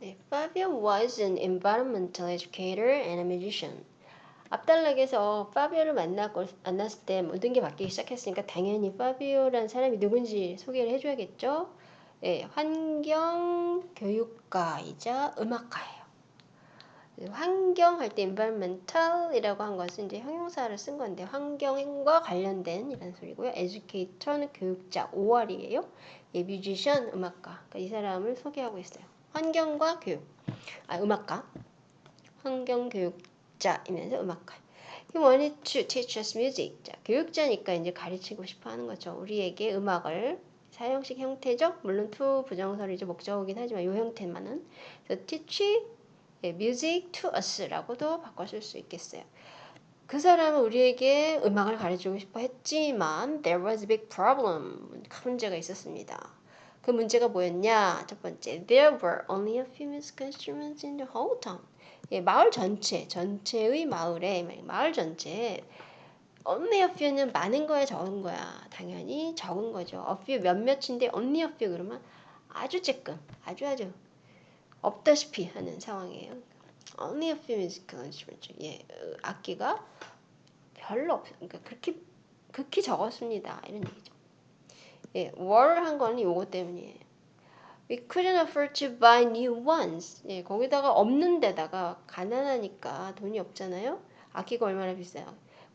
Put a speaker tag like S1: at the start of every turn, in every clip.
S1: 네, Fabio was an environmental educator and a musician. 앞단락에서 파비오를 만났고, 만났을 때 모든 게 바뀌기 시작했으니까 당연히 파비오라는 사람이 누군지 소개를 해줘야겠죠. 네, 환경 교육가이자 음악가예요. 환경 할 때 environmental이라고 한 것은 이제 형용사를 쓴 건데 환경과 관련된 이런 소리고요. educator는 교육자 5월이에요. 예, 뮤지션 음악가. 그러니까 이 사람을 소개하고 있어요. 환경과 교육. 아, 음악가. 환경 교육자이면서 음악가. He wanted to teach us music. 자, 교육자니까 이제 가르치고 싶어 하는 거죠. 우리에게 음악을 사형식 형태죠. 물론 to 부정설이죠. 목적어긴 하지만 이 형태만은. 그래서 teach 예, music to us라고도 바꿔줄 수 있겠어요. 그 사람은 우리에게 음악을 가르치고 싶어 했지만 there was a big problem. 큰 문제가 있었습니다. 그 문제가 뭐였냐? 첫 번째, there were only a few instruments in the whole town. 예, 마을 전체, 전체의 마을에, 마을 전체 only a few는 많은 거야, 적은 거야? 당연히 적은 거죠. a few 몇몇인데 only a few 그러면 아주 쬐끔, 아주 아주 없다시피 하는 상황이에요. only a few musical instruments. 예, 악기가 별로 없, 그러니까 그렇게 극히 적었습니다. 이런 얘기죠. 예, were 한 거는 요거 때문이에요. We couldn't afford to buy new ones. 예, 거기다가 없는 데다가 가난하니까 돈이 없잖아요. 악기가 얼마나 비싸요.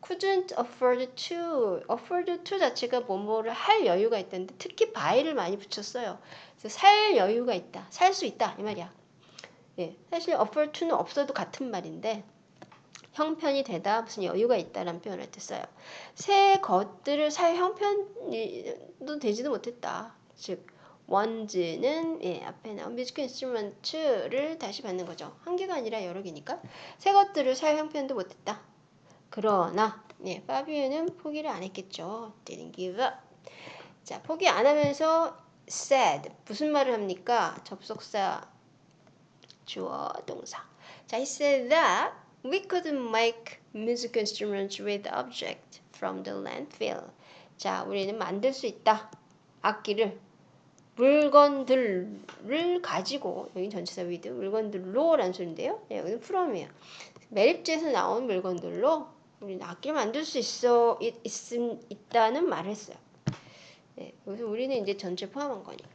S1: couldn't afford to. afford to 자체가 뭐뭐를 할 여유가 있다는데 특히 buy를 많이 붙였어요. 그래서 살 여유가 있다. 살 수 있다. 이 말이야. 예, 사실 afford to는 없어도 같은 말인데 형편이 되다 무슨 여유가 있다라는 표현을 했어요. 새 것들을 살 형편도 되지도 못했다. 즉 ones는 예, 앞에 나온 musical instrument를 다시 받는 거죠. 한 개가 아니라 여러 개니까 새 것들을 살 형편도 못했다. 그러나 예, 파비유는 포기를 안 했겠죠. didn't give up. 자, 포기 안 하면서 said 무슨 말을 합니까? 접속사 주어 동사. 자, he said that we could make musical instruments with object from the landfill. 자, 우리는 만들 수 있다. 악기를 물건들을 가지고 여기 전치사 with 물건들로라는 소리인데요. 네, 여기는 from이에요. 매립지에서 나온 물건들로 우리는 악기를 만들 수 있어 있, 있, 있다는 말을 했어요. 네, 여기서 우리는 이제 전체 포함한 거니까.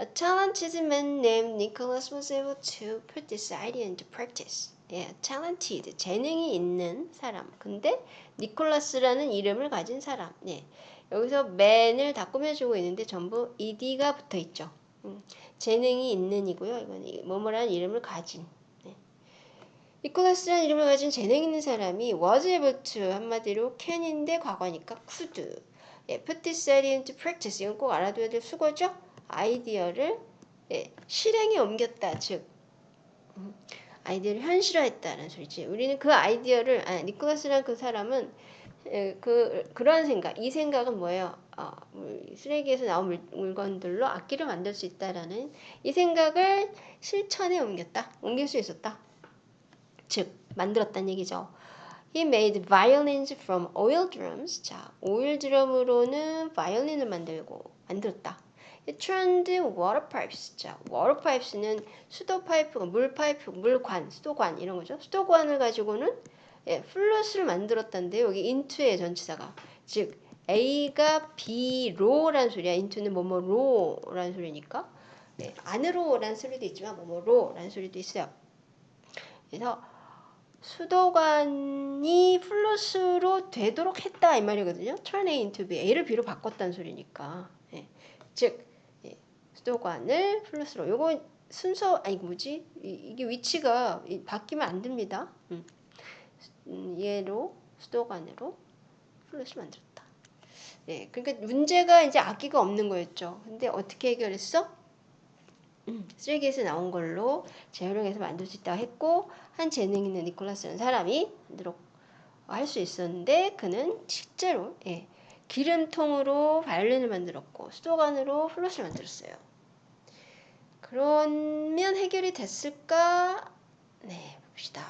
S1: A talented man named Nicholas was able to put this idea into practice. 예, talented, 재능이 있는 사람. 근데 니콜라스라는 이름을 가진 사람. 예. 여기서 man을 다 꾸며주고 있는데 전부 ed가 붙어 있죠. 음, 재능이 있는이고요. 이건 뭐뭐라는 이름을 가진. 네. 니콜라스라는 이름을 가진 재능 있는 사람이 was able to 한마디로 can인데 과거니까 could. 예, put this idea into practice. 이건 꼭 알아둬야 될 수거죠. 아이디어를 예, 실행에 옮겼다. 즉 음, 아이디어를 현실화했다는 소리지. 우리는 그 아이디어를 아, 니콜라스란 그 사람은 에, 그 그런 생각, 이 생각은 뭐예요? 어, 쓰레기에서 나온 물, 물건들로 악기를 만들 수 있다라는 이 생각을 실천에 옮겼다, 옮길 수 있었다. 즉 만들었다는 얘기죠. He made violins from oil drums. 자, 오일 드럼으로는 바이올린을 만들고 만들었다. Turned water pipes. 자, water pipes는 수도 파이프, 물 파이프, 물관, 수도관 이런 거죠. 수도관을 가지고는 예, 플러스를 만들었다는데 여기 into의 전치사가 즉 A가 B로라는 소리야. into는 뭐뭐로라는 소리니까 예, 안으로라는 소리도 있지만 뭐뭐로라는 소리도 있어요. 그래서 수도관이 플러스로 되도록 했다 이 말이거든요. turn A into B, A를 B로 바꿨다는 소리니까. 예, 즉 수도관을 플러스로 요거 순서 아니 뭐지 이, 게 위치가 바뀌면 안 됩니다. 음. 얘로 수도관으로 플러스 만들었다. 예, 그러니까 문제가 이제 악기가 없는 거였죠. 근데 어떻게 해결했어? 음, 쓰레기에서 나온 걸로 재활용해서 만들 수 있다고 했고 한 재능 있는 니콜라스라는 사람이 만들어 할수 있었는데 그는 실제로 예, 기름통으로 바이올린을 만들었고 수도관으로 플러스를 만들었어요. 그러면 해결이 됐을까? 네, 봅시다.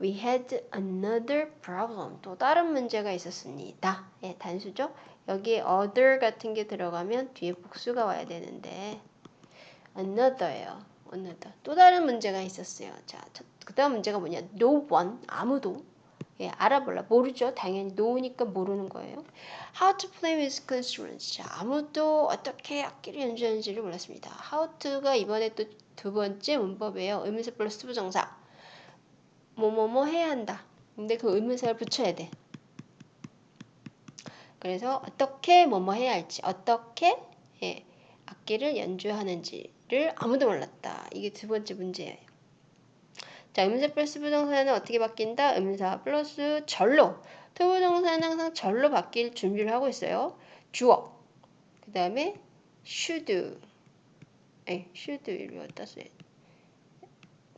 S1: We had another problem. 또 다른 문제가 있었습니다. 예, 단수죠? 여기에 other 같은 게 들어가면 뒤에 복수가 와야 되는데 another예요. another. 또 다른 문제가 있었어요. 자, 그 다음 문제가 뭐냐? No one, 아무도. 예, 알아볼라. 모르죠. 당연히 no니까 모르는 거예요. How to play with instruments. 자, 아무도 어떻게 악기를 연주하는지를 몰랐습니다. How to가 이번에 또 두 번째 문법이에요. 의문사 플러스 부정사. 뭐뭐뭐 해야 한다. 근데 그 의문사를 붙여야 돼. 그래서 어떻게 뭐뭐 해야 할지, 어떻게 예, 악기를 연주하는지를 아무도 몰랐다. 이게 두 번째 문제예요. 자, 의문사 플러스 부정사는 어떻게 바뀐다? 의문사 플러스 절로. to부정사는 항상 절로 바뀔 준비를 하고 있어요. 주어. 그 다음에 should. 에, should를 어디다 써야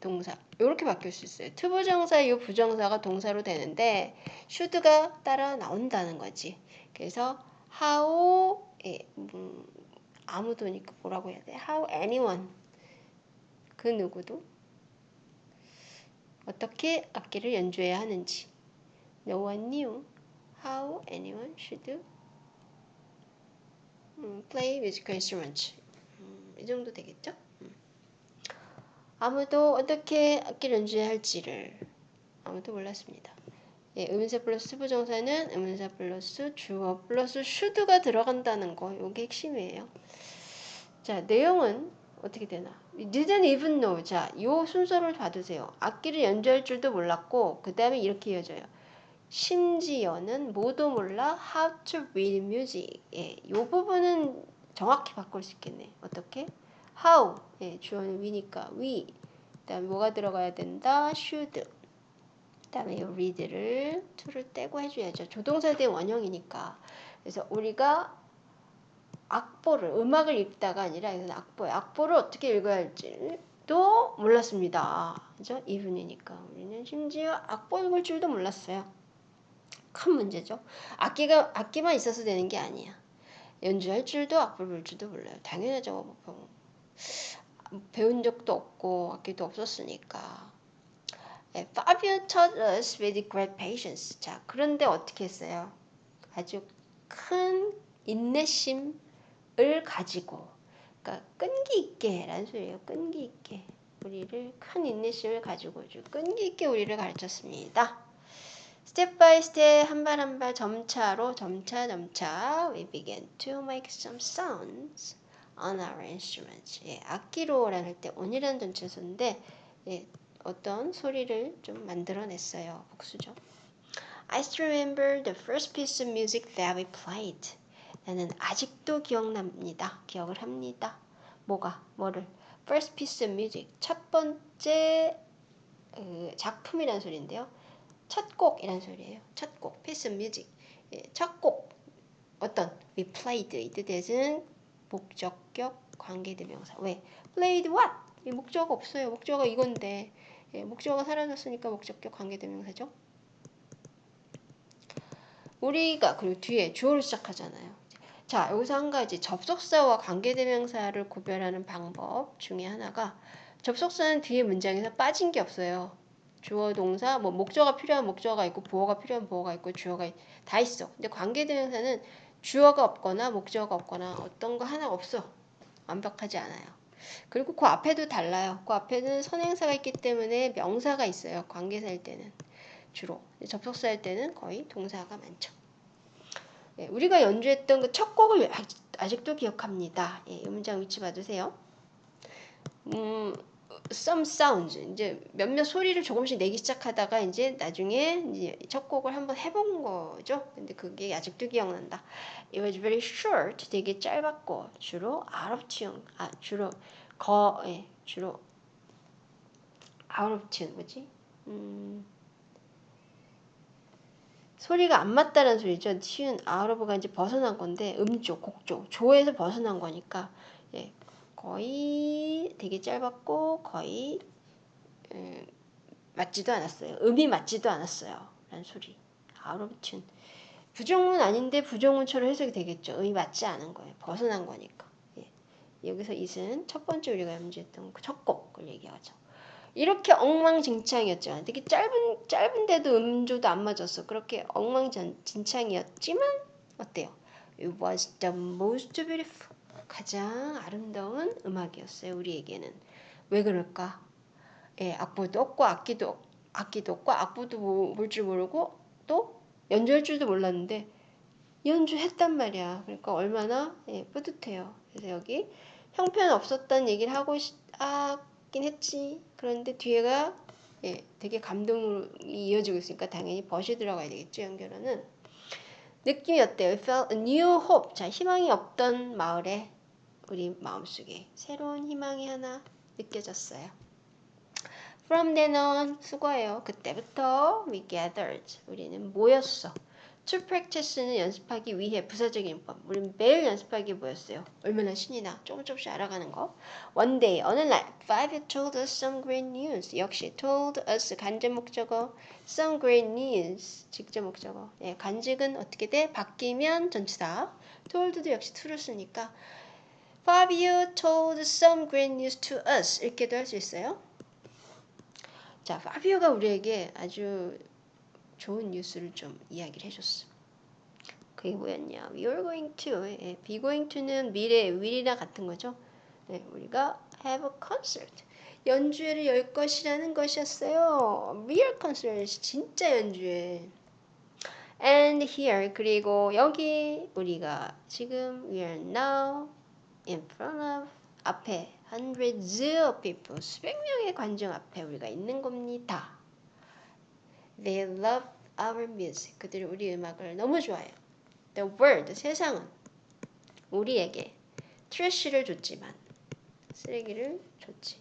S1: 동사. 이렇게 바뀔 수 있어요. to부정사, 이 부정사가 동사로 되는데 should가 따라 나온다는 거지. 그래서 how 예, 음, 아무도니까 뭐라고 해야 돼? How anyone 그 누구도 어떻게 악기를 연주해야 하는지 No one knew how anyone should 음, play musical instruments 음, 이 정도 되겠죠? 음. 아무도 어떻게 악기를 연주해야 할지를 아무도 몰랐습니다. 예, 의문사 플러스 부정사는 의문사 플러스 주어 플러스 should가 들어간다는 거 이게 핵심이에요. 자, 내용은 어떻게 되나? didn't even know. 자, 요 순서를 봐두세요. 악기를 연주할 줄도 몰랐고, 그 다음에 이렇게 이어져요. 심지어는 뭐도 몰라 how to read music. 예, 요 부분은 정확히 바꿀 수 있겠네. 어떻게? how. 예, 주어는 we니까 we. 그 다음에 뭐가 들어가야 된다? should. 그 다음에 이 read를 to를 떼고 해줘야죠. 조동사에 대한 원형이니까. 그래서 우리가 악보를 음악을 읽다가 아니라 이건 악보 악보를 어떻게 읽어야 할지도 몰랐습니다. 그죠? 이분이니까 우리는 심지어 악보 읽을 줄도 몰랐어요. 큰 문제죠. 악기가 악기만 있어서 되는 게 아니야. 연주할 줄도 악보를 볼 줄도 몰라요. 당연하죠. 뭐, 배운 적도 없고 악기도 없었으니까. 네, Fabio taught us with great patience. 자, 그런데 어떻게 했어요? 아주 큰 인내심 을 가지고 그러니까 끈기 있게 라는 소리예요. 끈기 있게 우리를 큰 인내심을 가지고 주 끈기 있게 우리를 가르쳤습니다. step by step 한 발 한 발 점차로 점차 점차 we began to make some sounds on our instruments. 예, 악기로라는 할때 on이라는 전치사인데 예, 어떤 소리를 좀 만들어냈어요. 복수죠. I still remember the first piece of music that we played. 나는 아직도 기억납니다. 기억을 합니다. 뭐가? 뭐를? First piece of music. 첫 번째 그 작품이란 소리인데요. 첫 곡이란 소리예요. 첫 곡. piece of music. 예, 첫 곡. 어떤? We played. 이 뜻에는 목적격 관계대명사. 왜? played what? 이 목적어 없어요. 목적어 이건데. 예, 목적어가 사라졌으니까 목적격 관계대명사죠. 우리가 그리고 뒤에 주어를 시작하잖아요. 자, 여기서 한 가지 접속사와 관계대명사를 구별하는 방법 중에 하나가 접속사는 뒤에 문장에서 빠진 게 없어요. 주어 동사 뭐 목적어가 필요한 목적어가 있고 보어가 필요한 보어가 있고 주어가 다 있어. 근데 관계대명사는 주어가 없거나 목적어가 없거나 어떤 거 하나 없어. 완벽하지 않아요. 그리고 그 앞에도 달라요. 그 앞에는 선행사가 있기 때문에 명사가 있어요. 관계사일 때는 주로. 접속사일 때는 거의 동사가 많죠. 예, 우리가 연주했던 그 첫 곡을 아직, 도 기억합니다. 예, 이 문장 위치 봐주세요. 음, some sounds 이제 몇몇 소리를 조금씩 내기 시작하다가 이제 나중에 이제 첫 곡을 한번 해본 거죠. 근데 그게 아직도 기억난다. It was very short, 되게 짧았고 주로 of tune, 아 주로 거, 예, 주로 of tune 뭐지? 음. 소리가 안 맞다는 소리죠. 튀운 아우러브가 이제 벗어난 건데 음조, 곡조, 조에서 벗어난 거니까 예, 거의 되게 짧았고 거의 음, 맞지도 않았어요. 음이 맞지도 않았어요. 라는 소리. 아우러브 튠. 부정문 아닌데 부정문처럼 해석이 되겠죠. 음이 맞지 않은 거예요. 벗어난 거니까. 예. 여기서 이은 첫 번째 우리가 염지했던 그 첫 곡을 얘기하죠. 이렇게 엉망진창이었죠. 되게 짧은 짧은데도 음조도 안 맞았어. 그렇게 엉망진창이었지만 어때요? It was the most beautiful. 가장 아름다운 음악이었어요. 우리에게는 왜 그럴까? 예, 악보도 없고 악기도 악기도 없고 악보도 볼줄 모르고 또 연주할 줄도 몰랐는데 연주했단 말이야. 그러니까 얼마나 예, 뿌듯해요. 그래서 여기 형편 없었다는 얘기를 하고 싶, 하긴 했지. 그런데 뒤에가 예, 되게 감동이 이어지고 있으니까 당연히 벗이 들어가야 되겠죠. 연결어는 느낌이 어때요? It felt a new hope. 자, 희망이 없던 마을에 우리 마음속에 새로운 희망이 하나 느껴졌어요. From then on 수고해요. 그때부터 we gathered. 우리는 모였어. To practice는 연습하기 위해 부사적인 법. 우리는 매일 연습하기 뭐였어요? 얼마나 신이 나. 조금 조금씩 알아가는 거. One day, 어느 날, Five told us some great news. 역시 told us 간접 목적어, some great news 직접 목적어. 예, 간직은 어떻게 돼? 바뀌면 전치사. told도 역시 to를 쓰니까 Fabio told some great news to us. 이렇게도 할 수 있어요. 자, 파비오가 우리에게 아주 좋은 뉴스를 좀 이야기를 해줬어. 그게 뭐였냐? We are going to. 예, be going to는 미래, will이나 같은 거죠. 네, 우리가 have a concert. 연주회를 열 것이라는 것이었어요. real concert. 진짜 연주회. And here. 그리고 여기 우리가 지금 we are now in front of 앞에 hundreds of people 수백 명의 관중 앞에 우리가 있는 겁니다. They love our music. 그들이 우리 음악을 너무 좋아해요. The world, 세상은 우리에게 트래쉬를 줬지만 쓰레기를 줬지.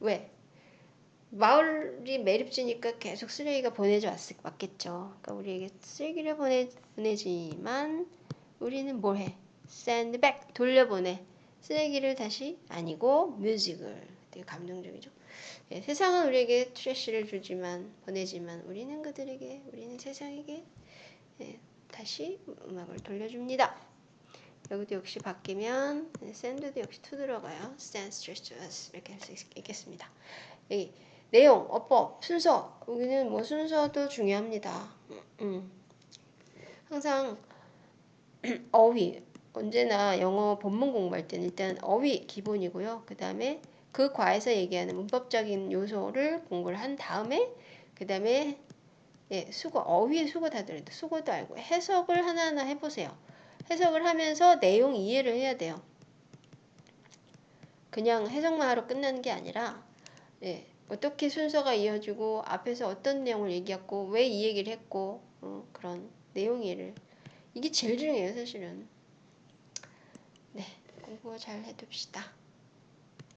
S1: 왜? 마을이 매립지니까 계속 쓰레기가 보내져 왔, 왔겠죠. 그러니까 우리에게 쓰레기를 보내, 보내지만 우리는 뭘 해? send back, 돌려보내. 쓰레기를 다시 아니고 뮤직을 되게 감동적이죠. 예, 세상은 우리에게 트래쉬를 주지만 보내지만 우리는 그들에게 우리는 세상에게 예, 다시 음악을 돌려줍니다. 여기도 역시 바뀌면 send도 역시 to 들어가요. send stress to us 이렇게 할 수 있겠습니다. 여기 내용, 어법, 순서 여기는 뭐 순서도 중요합니다. 음, 음. 항상 어휘 언제나 영어 본문 공부할 때는 일단 어휘 기본이고요. 그 다음에 그 과에서 얘기하는 문법적인 요소를 공부를 한 다음에 그 다음에 예, 수거, 어휘의 수거 다 들어요. 수거도 알고 해석을 하나하나 해보세요. 해석을 하면서 내용 이해를 해야 돼요. 그냥 해석만 하러 끝나는 게 아니라 예, 어떻게 순서가 이어지고 앞에서 어떤 내용을 얘기했고 왜 이 얘기를 했고 어, 그런 내용 이해를 이게 제일 중요해요 사실은. 네, 공부 잘 해둡시다.